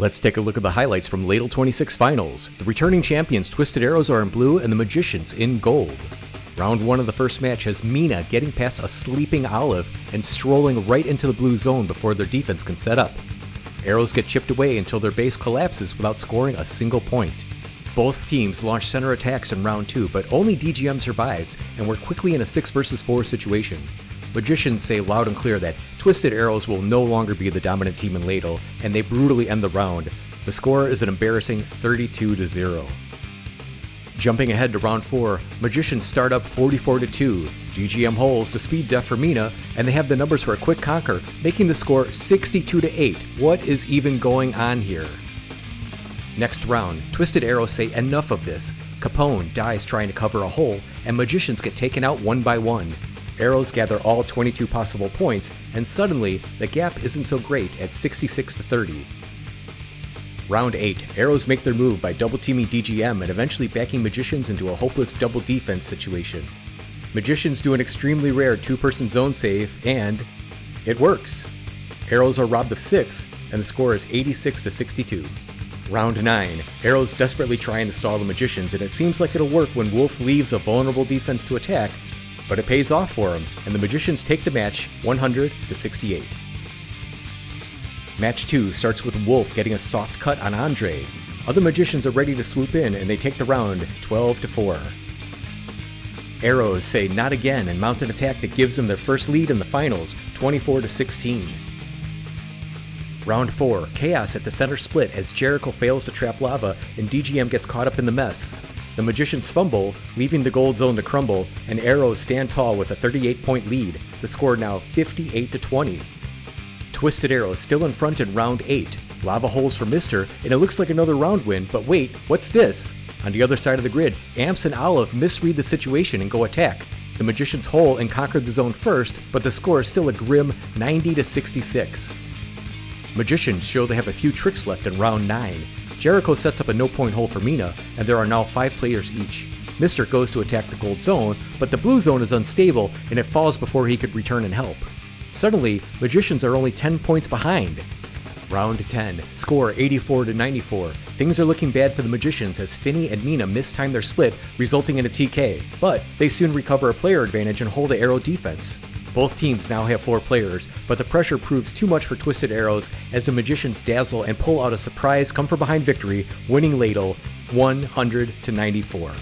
Let's take a look at the highlights from Ladle 26 Finals. The returning champions Twisted Arrows are in blue and the Magicians in gold. Round 1 of the first match has Mina getting past a sleeping Olive and strolling right into the blue zone before their defense can set up. Arrows get chipped away until their base collapses without scoring a single point. Both teams launch center attacks in round 2, but only DGM survives, and we're quickly in a 6 vs 4 situation. Magicians say loud and clear that Twisted Arrows will no longer be the dominant team in Ladle, and they brutally end the round. The score is an embarrassing 32 to 0. Jumping ahead to round 4, Magicians start up 44 to 2. DGM holds to speed def for Mina, and they have the numbers for a quick conquer, making the score 62 to 8. What is even going on here? Next round, Twisted Arrows say enough of this. Capone dies trying to cover a hole, and Magicians get taken out one by one. Arrows gather all 22 possible points, and suddenly, the gap isn't so great at 66 to 30. Round 8, Arrows make their move by double teaming DGM and eventually backing Magicians into a hopeless double defense situation. Magicians do an extremely rare two person zone save, and it works. Arrows are robbed of 6, and the score is 86 to 62. Round 9, Arrows desperately trying to stall the Magicians, and it seems like it'll work when Wolf leaves a vulnerable defense to attack, but it pays off for him, and the Magicians take the match 100 to 68. Match 2 starts with Wolf getting a soft cut on Andre. Other Magicians are ready to swoop in, and they take the round 12 to 4. Arrows say not again and mount an attack that gives them their first lead in the finals, 24 to 16. Round 4, Chaos at the center split as Jericho fails to trap lava and DGM gets caught up in the mess. The Magicians fumble, leaving the gold zone to crumble, and Arrows stand tall with a 38 point lead, the score now 58 to 20. Twisted Arrows still in front in round 8. Lava holes for Mister, and it looks like another round win, but wait, what's this? On the other side of the grid, Amps and Olive misread the situation and go attack. The Magicians hole and conquered the zone first, but the score is still a grim 90 to 66. Magicians show they have a few tricks left in round 9. Jericho sets up a no point hole for Mina, and there are now 5 players each. Mister goes to attack the gold zone, but the blue zone is unstable and it falls before he could return and help. Suddenly, Magicians are only 10 points behind. Round 10, score 84 to 94. Things are looking bad for the Magicians as Finney and Mina mistime their split, resulting in a TK, but they soon recover a player advantage and hold the arrow defense. Both teams now have four players, but the pressure proves too much for Twisted Arrows as the Magicians dazzle and pull out a surprise come from behind victory, winning Ladle 100 to 94.